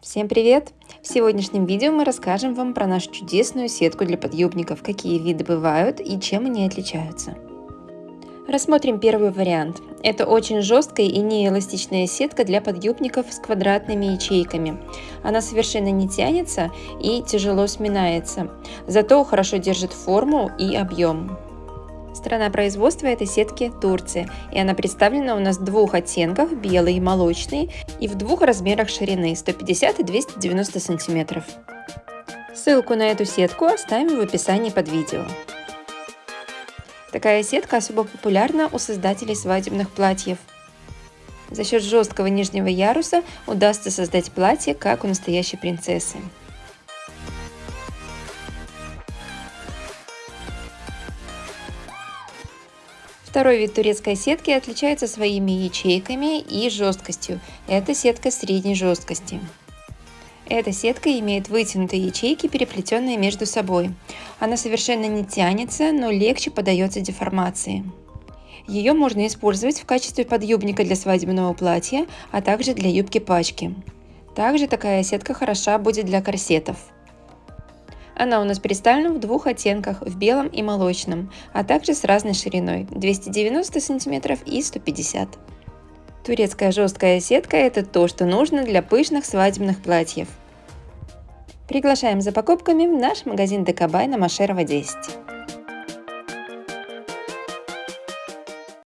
Всем привет! В сегодняшнем видео мы расскажем вам про нашу чудесную сетку для подъюбников, какие виды бывают и чем они отличаются. Рассмотрим первый вариант. Это очень жесткая и неэластичная сетка для подъюбников с квадратными ячейками. Она совершенно не тянется и тяжело сминается, зато хорошо держит форму и объем. Страна производства этой сетки – Турция, и она представлена у нас в двух оттенках – белый и молочный, и в двух размерах ширины – 150 и 290 сантиметров. Ссылку на эту сетку оставим в описании под видео. Такая сетка особо популярна у создателей свадебных платьев. За счет жесткого нижнего яруса удастся создать платье, как у настоящей принцессы. Второй вид турецкой сетки отличается своими ячейками и жесткостью. Это сетка средней жесткости. Эта сетка имеет вытянутые ячейки, переплетенные между собой. Она совершенно не тянется, но легче поддается деформации. Ее можно использовать в качестве подъюбника для свадебного платья, а также для юбки-пачки. Также такая сетка хороша будет для корсетов. Она у нас представлена в двух оттенках, в белом и молочном, а также с разной шириной 290 см и 150 Турецкая жесткая сетка – это то, что нужно для пышных свадебных платьев. Приглашаем за покупками в наш магазин Декабай на Машерова 10.